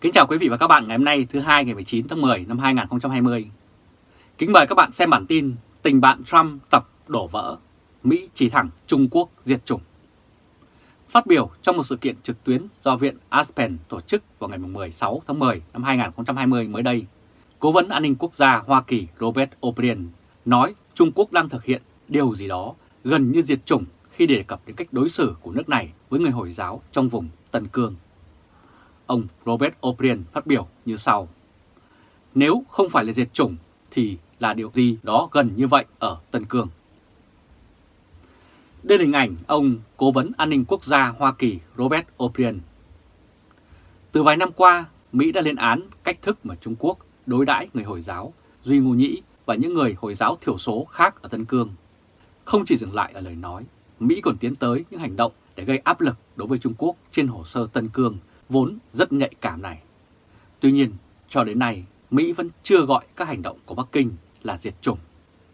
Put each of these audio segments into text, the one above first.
Kính chào quý vị và các bạn ngày hôm nay thứ hai ngày 19 tháng 10 năm 2020. Kính mời các bạn xem bản tin Tình bạn Trump tập đổ vỡ, Mỹ chỉ thẳng Trung Quốc diệt chủng. Phát biểu trong một sự kiện trực tuyến do Viện Aspen tổ chức vào ngày 16 tháng 10 năm 2020 mới đây, Cố vấn An ninh Quốc gia Hoa Kỳ Robert O'Brien nói Trung Quốc đang thực hiện điều gì đó gần như diệt chủng khi đề cập đến cách đối xử của nước này với người Hồi giáo trong vùng Tân Cương. Ông Robert O'Brien phát biểu như sau. Nếu không phải là diệt chủng thì là điều gì đó gần như vậy ở Tân Cương. Đây là hình ảnh ông Cố vấn An ninh Quốc gia Hoa Kỳ Robert O'Brien. Từ vài năm qua, Mỹ đã lên án cách thức mà Trung Quốc đối đãi người Hồi giáo, Duy Ngô Nhĩ và những người Hồi giáo thiểu số khác ở Tân Cương. Không chỉ dừng lại ở lời nói, Mỹ còn tiến tới những hành động để gây áp lực đối với Trung Quốc trên hồ sơ Tân Cương vốn rất nhạy cảm này. Tuy nhiên, cho đến nay, Mỹ vẫn chưa gọi các hành động của Bắc Kinh là diệt chủng,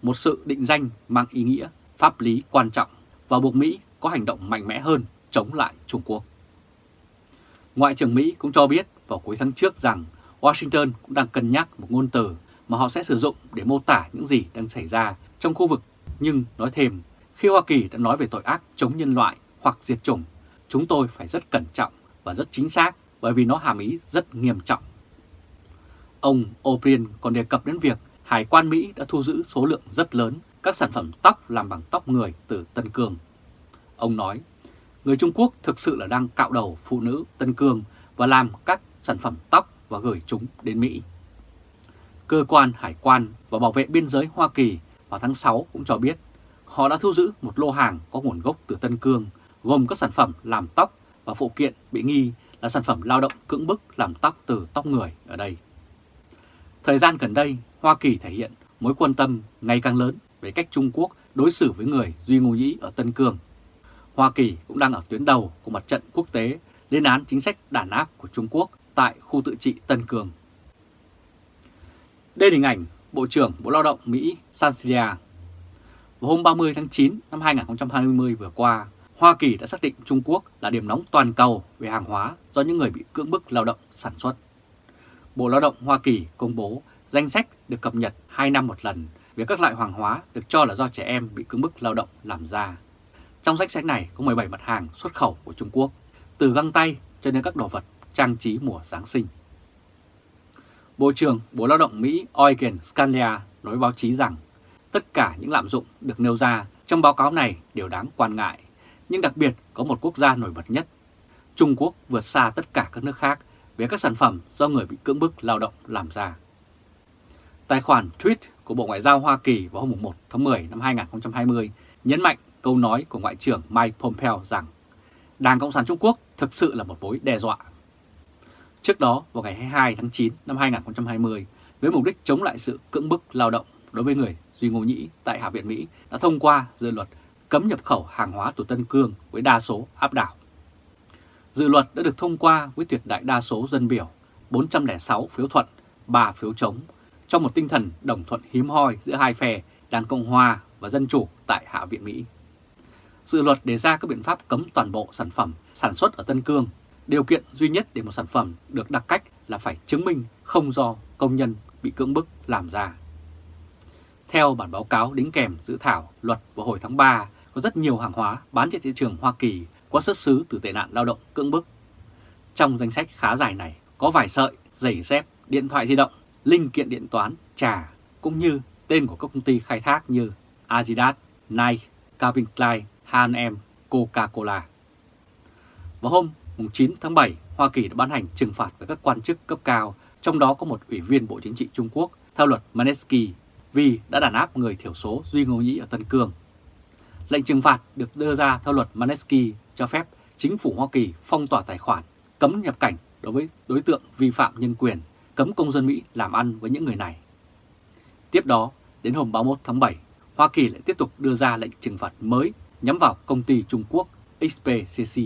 một sự định danh mang ý nghĩa pháp lý quan trọng và buộc Mỹ có hành động mạnh mẽ hơn chống lại Trung Quốc. Ngoại trưởng Mỹ cũng cho biết vào cuối tháng trước rằng Washington cũng đang cân nhắc một ngôn từ mà họ sẽ sử dụng để mô tả những gì đang xảy ra trong khu vực, nhưng nói thêm, khi Hoa Kỳ đã nói về tội ác chống nhân loại hoặc diệt chủng, chúng tôi phải rất cẩn trọng và rất chính xác bởi vì nó hàm ý rất nghiêm trọng. Ông O'Brien còn đề cập đến việc Hải quan Mỹ đã thu giữ số lượng rất lớn các sản phẩm tóc làm bằng tóc người từ Tân Cương. Ông nói, người Trung Quốc thực sự là đang cạo đầu phụ nữ Tân Cương và làm các sản phẩm tóc và gửi chúng đến Mỹ. Cơ quan Hải quan và Bảo vệ Biên giới Hoa Kỳ vào tháng 6 cũng cho biết họ đã thu giữ một lô hàng có nguồn gốc từ Tân Cương gồm các sản phẩm làm tóc và phụ kiện bị nghi là sản phẩm lao động cưỡng bức làm tóc từ tóc người ở đây. Thời gian gần đây, Hoa Kỳ thể hiện mối quan tâm ngày càng lớn về cách Trung Quốc đối xử với người Duy Ngô Nhĩ ở Tân Cương. Hoa Kỳ cũng đang ở tuyến đầu của mặt trận quốc tế lên án chính sách đàn áp của Trung Quốc tại khu tự trị Tân Cương. Đây là hình ảnh Bộ trưởng Bộ Lao động Mỹ Sansilia. Vào hôm 30 tháng 9 năm 2020 vừa qua, Hoa Kỳ đã xác định Trung Quốc là điểm nóng toàn cầu về hàng hóa do những người bị cưỡng bức lao động sản xuất. Bộ Lao động Hoa Kỳ công bố danh sách được cập nhật 2 năm một lần về các loại hàng hóa được cho là do trẻ em bị cưỡng bức lao động làm ra. Trong danh sách này có 17 mặt hàng xuất khẩu của Trung Quốc, từ găng tay cho đến các đồ vật trang trí mùa Giáng sinh. Bộ trưởng Bộ Lao động Mỹ Eugen Scalia nói báo chí rằng tất cả những lạm dụng được nêu ra trong báo cáo này đều đáng quan ngại nhưng đặc biệt có một quốc gia nổi bật nhất. Trung Quốc vượt xa tất cả các nước khác về các sản phẩm do người bị cưỡng bức lao động làm ra. Tài khoản tweet của Bộ Ngoại giao Hoa Kỳ vào hôm 1 tháng 10 năm 2020 nhấn mạnh câu nói của Ngoại trưởng Mike Pompeo rằng Đảng Cộng sản Trung Quốc thực sự là một mối đe dọa. Trước đó, vào ngày 22 tháng 9 năm 2020, với mục đích chống lại sự cưỡng bức lao động đối với người Duy Ngô Nhĩ tại Hạ viện Mỹ đã thông qua dự luật cấm nhập khẩu hàng hóa từ Tân Cương với đa số áp đảo. Dự luật đã được thông qua với tuyệt đại đa số dân biểu, 406 phiếu thuận, 3 phiếu chống, trong một tinh thần đồng thuận hiếm hoi giữa hai phe Đảng Cộng Hòa và Dân Chủ tại Hạ viện Mỹ. Dự luật đề ra các biện pháp cấm toàn bộ sản phẩm sản xuất ở Tân Cương. Điều kiện duy nhất để một sản phẩm được đặc cách là phải chứng minh không do công nhân bị cưỡng bức làm ra. Theo bản báo cáo đính kèm dự thảo luật vào hồi tháng 3 có rất nhiều hàng hóa bán trên thị trường Hoa Kỳ có xuất xứ từ tệ nạn lao động cưỡng bức. Trong danh sách khá dài này có vài sợi, giày dép, điện thoại di động, linh kiện điện toán, trà, cũng như tên của các công ty khai thác như Adidas, Nike, Calvin Klein, H&M, Coca-Cola. Vào hôm 9 tháng 7, Hoa Kỳ đã ban hành trừng phạt với các quan chức cấp cao, trong đó có một ủy viên Bộ Chính trị Trung Quốc theo luật Manesky vì đã đàn áp người thiểu số Duy Ngô Nhĩ ở Tân Cương Lệnh trừng phạt được đưa ra theo luật Manesky cho phép chính phủ Hoa Kỳ phong tỏa tài khoản, cấm nhập cảnh đối với đối tượng vi phạm nhân quyền, cấm công dân Mỹ làm ăn với những người này. Tiếp đó, đến hôm 31 tháng 7, Hoa Kỳ lại tiếp tục đưa ra lệnh trừng phạt mới nhắm vào công ty Trung Quốc XPCC.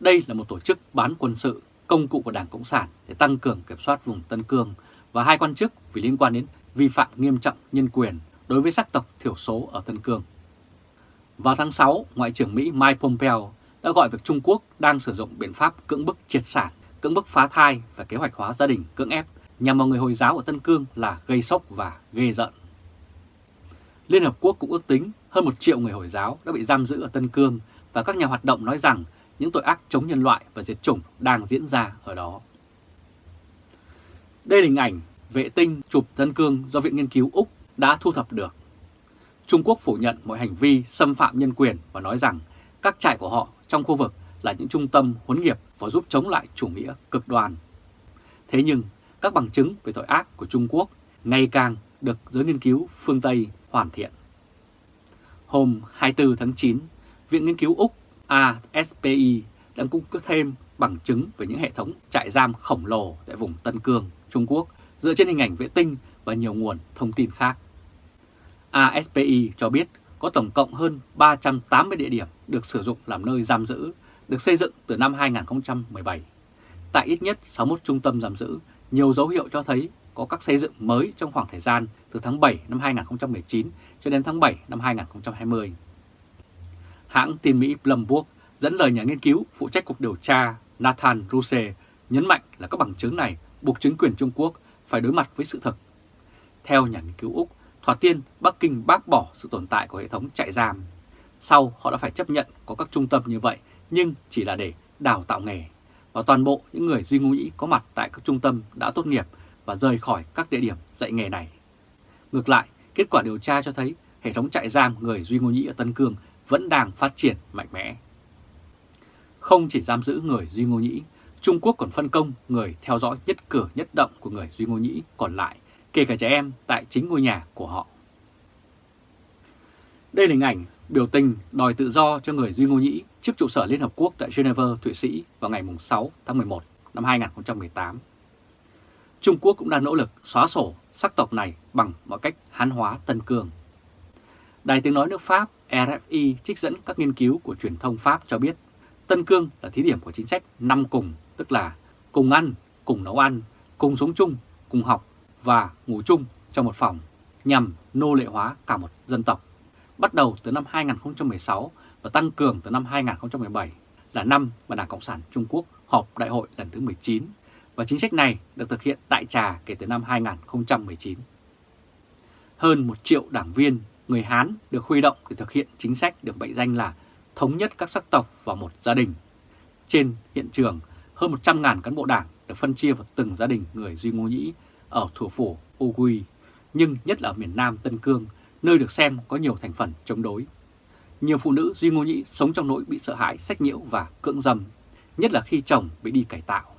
Đây là một tổ chức bán quân sự, công cụ của Đảng Cộng sản để tăng cường kiểm soát vùng Tân Cương và hai quan chức vì liên quan đến vi phạm nghiêm trọng nhân quyền đối với sắc tộc thiểu số ở Tân Cương. Vào tháng 6, Ngoại trưởng Mỹ Mike Pompeo đã gọi việc Trung Quốc đang sử dụng biện pháp cưỡng bức triệt sản cưỡng bức phá thai và kế hoạch hóa gia đình cưỡng ép nhằm vào người Hồi giáo ở Tân Cương là gây sốc và ghê giận. Liên Hợp Quốc cũng ước tính hơn một triệu người Hồi giáo đã bị giam giữ ở Tân Cương và các nhà hoạt động nói rằng những tội ác chống nhân loại và diệt chủng đang diễn ra ở đó. Đây là hình ảnh vệ tinh chụp Tân Cương do Viện Nghiên cứu Úc đã thu thập được. Trung Quốc phủ nhận mọi hành vi xâm phạm nhân quyền và nói rằng các trại của họ trong khu vực là những trung tâm huấn nghiệp và giúp chống lại chủ nghĩa cực đoan. Thế nhưng, các bằng chứng về tội ác của Trung Quốc ngày càng được giới nghiên cứu phương Tây hoàn thiện. Hôm 24 tháng 9, Viện Nghiên cứu Úc ASPI đang cung cấp thêm bằng chứng về những hệ thống trại giam khổng lồ tại vùng Tân Cương, Trung Quốc dựa trên hình ảnh vệ tinh và nhiều nguồn thông tin khác. ASPI cho biết có tổng cộng hơn 380 địa điểm được sử dụng làm nơi giam giữ, được xây dựng từ năm 2017. Tại ít nhất 61 trung tâm giam giữ, nhiều dấu hiệu cho thấy có các xây dựng mới trong khoảng thời gian từ tháng 7 năm 2019 cho đến tháng 7 năm 2020. Hãng tin Mỹ Bloomberg dẫn lời nhà nghiên cứu phụ trách cuộc điều tra Nathan Ruse nhấn mạnh là các bằng chứng này buộc chính quyền Trung Quốc phải đối mặt với sự thật. Theo nhà nghiên cứu Úc, thoạt tiên Bắc Kinh bác bỏ sự tồn tại của hệ thống trại giam. Sau họ đã phải chấp nhận có các trung tâm như vậy nhưng chỉ là để đào tạo nghề. Và toàn bộ những người Duy Ngô Nhĩ có mặt tại các trung tâm đã tốt nghiệp và rời khỏi các địa điểm dạy nghề này. Ngược lại, kết quả điều tra cho thấy hệ thống trại giam người Duy Ngô Nhĩ ở Tân Cương vẫn đang phát triển mạnh mẽ. Không chỉ giam giữ người Duy Ngô Nhĩ, Trung Quốc còn phân công người theo dõi nhất cử nhất động của người Duy Ngô Nhĩ còn lại, kể cả trẻ em tại chính ngôi nhà của họ. Đây là hình ảnh biểu tình đòi tự do cho người Duy Ngô Nhĩ trước trụ sở Liên Hợp Quốc tại Geneva, Thụy Sĩ vào ngày 6 tháng 11 năm 2018. Trung Quốc cũng đang nỗ lực xóa sổ sắc tộc này bằng mọi cách hán hóa Tân Cương. Đài tiếng nói nước Pháp RFI trích dẫn các nghiên cứu của truyền thông Pháp cho biết Tân Cương là thí điểm của chính sách năm cùng, tức là cùng ăn, cùng nấu ăn, cùng sống chung, cùng học và ngủ chung trong một phòng nhằm nô lệ hóa cả một dân tộc. Bắt đầu từ năm 2016 và tăng cường từ năm 2017 là năm mà Đảng Cộng sản Trung Quốc họp đại hội lần thứ 19 và chính sách này được thực hiện tại trà kể từ năm 2019. Hơn một triệu đảng viên người Hán được huy động để thực hiện chính sách được mệnh danh là thống nhất các sắc tộc vào một gia đình. Trên hiện trường, hơn 100.000 cán bộ đảng được phân chia vào từng gia đình người Duy Ngô Nhĩ ở thủ phủ Ugui, nhưng nhất là ở miền Nam Tân Cương, nơi được xem có nhiều thành phần chống đối. Nhiều phụ nữ Duy Ngô Nhĩ sống trong nỗi bị sợ hãi, sách nhiễu và cưỡng dâm, nhất là khi chồng bị đi cải tạo.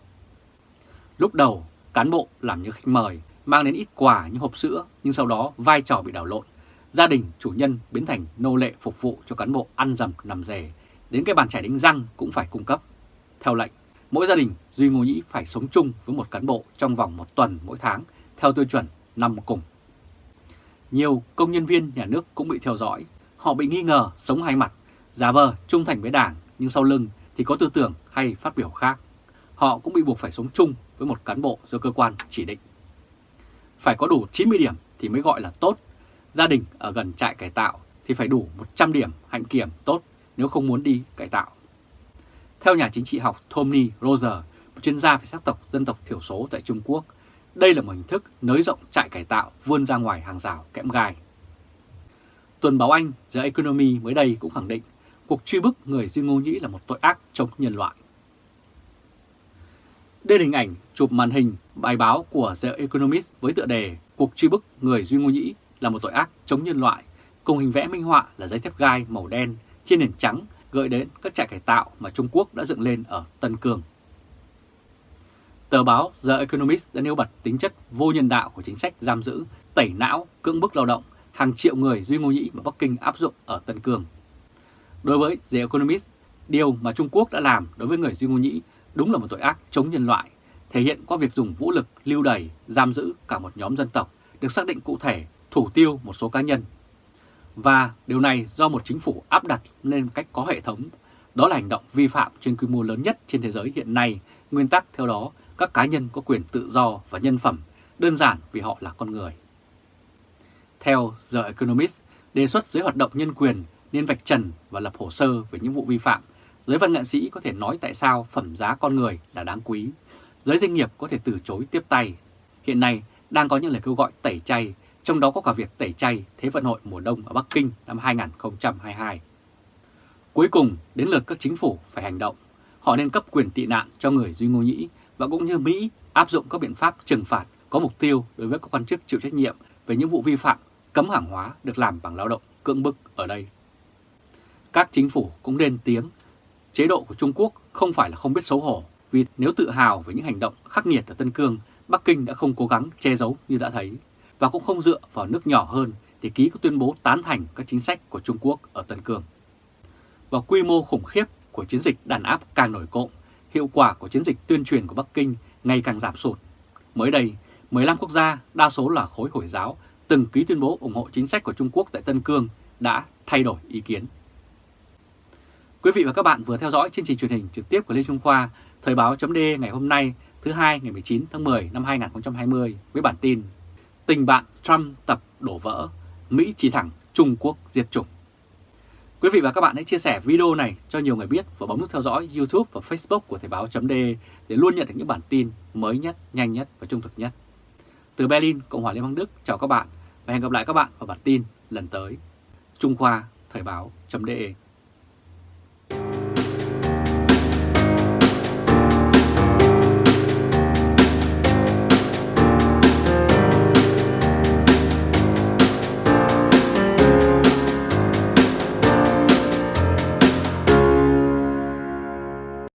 Lúc đầu, cán bộ làm như khách mời, mang đến ít quà như hộp sữa, nhưng sau đó vai trò bị đảo lộn. Gia đình chủ nhân biến thành nô lệ phục vụ cho cán bộ ăn dầm nằm rề, đến cái bàn chải đánh răng cũng phải cung cấp. Theo lệnh, mỗi gia đình Duy Ngô Nhĩ phải sống chung với một cán bộ trong vòng một tuần mỗi tháng theo tiêu chuẩn năm cùng. Nhiều công nhân viên nhà nước cũng bị theo dõi, họ bị nghi ngờ sống hai mặt, giả vờ trung thành với đảng nhưng sau lưng thì có tư tưởng hay phát biểu khác. Họ cũng bị buộc phải sống chung với một cán bộ do cơ quan chỉ định. Phải có đủ 90 điểm thì mới gọi là tốt. Gia đình ở gần trại cải tạo thì phải đủ 100 điểm hạnh kiểm tốt nếu không muốn đi cải tạo. Theo nhà chính trị học Tommy Roser, một chuyên gia về sắc tộc dân tộc thiểu số tại Trung Quốc, đây là một hình thức nới rộng trại cải tạo vươn ra ngoài hàng rào kẽm gai. Tuần báo Anh The Economy mới đây cũng khẳng định cuộc truy bức người Duy Ngô Nhĩ là một tội ác chống nhân loại. Đây là hình ảnh chụp màn hình bài báo của The Economist với tựa đề Cuộc truy bức người Duy Ngô Nhĩ là một tội ác chống nhân loại, cùng hình vẽ minh họa là giấy thép gai màu đen trên nền trắng gợi đến các trại cải tạo mà Trung Quốc đã dựng lên ở Tân Cương. Tờ báo The Economist đã nêu bật tính chất vô nhân đạo của chính sách giam giữ, tẩy não, cưỡng bức lao động hàng triệu người Duy Ngô Nhĩ mà Bắc Kinh áp dụng ở Tân Cương. Đối với The Economist, điều mà Trung Quốc đã làm đối với người Duy Ngô Nhĩ đúng là một tội ác chống nhân loại, thể hiện qua việc dùng vũ lực lưu đày, giam giữ cả một nhóm dân tộc được xác định cụ thể, thủ tiêu một số cá nhân. Và điều này do một chính phủ áp đặt lên cách có hệ thống, đó là hành động vi phạm trên quy mô lớn nhất trên thế giới hiện nay, nguyên tắc theo đó các cá nhân có quyền tự do và nhân phẩm, đơn giản vì họ là con người. Theo The Economist, đề xuất giới hoạt động nhân quyền nên vạch trần và lập hồ sơ về những vụ vi phạm. Giới văn nghệ sĩ có thể nói tại sao phẩm giá con người là đáng quý, giới doanh nghiệp có thể từ chối tiếp tay. Hiện nay đang có những lời kêu gọi tẩy chay, trong đó có cả việc tẩy chay Thế vận hội mùa đông ở Bắc Kinh năm 2022. Cuối cùng, đến lượt các chính phủ phải hành động. Họ nên cấp quyền tị nạn cho người Duy Ngô Nhĩ và cũng như Mỹ áp dụng các biện pháp trừng phạt có mục tiêu đối với các quan chức chịu trách nhiệm về những vụ vi phạm cấm hàng hóa được làm bằng lao động cưỡng bức ở đây. Các chính phủ cũng nên tiếng, chế độ của Trung Quốc không phải là không biết xấu hổ, vì nếu tự hào về những hành động khắc nghiệt ở Tân Cương, Bắc Kinh đã không cố gắng che giấu như đã thấy, và cũng không dựa vào nước nhỏ hơn để ký các tuyên bố tán thành các chính sách của Trung Quốc ở Tân Cương. Và quy mô khủng khiếp của chiến dịch đàn áp càng nổi cộng, hiệu quả của chiến dịch tuyên truyền của Bắc Kinh ngày càng giảm sụt. Mới đây, 15 quốc gia, đa số là khối Hồi giáo, từng ký tuyên bố ủng hộ chính sách của Trung Quốc tại Tân Cương đã thay đổi ý kiến. Quý vị và các bạn vừa theo dõi chương trình truyền hình trực tiếp của Lê Trung Khoa, Thời báo chấm ngày hôm nay thứ hai ngày 19 tháng 10 năm 2020 với bản tin Tình bạn Trump tập đổ vỡ, Mỹ chỉ thẳng Trung Quốc diệt chủng. Quý vị và các bạn hãy chia sẻ video này cho nhiều người biết và bấm nút theo dõi YouTube và Facebook của Thời báo.de để luôn nhận được những bản tin mới nhất, nhanh nhất và trung thực nhất. Từ Berlin, Cộng hòa Liên bang Đức, chào các bạn và hẹn gặp lại các bạn vào bản tin lần tới. Trung Khoa Thời báo.de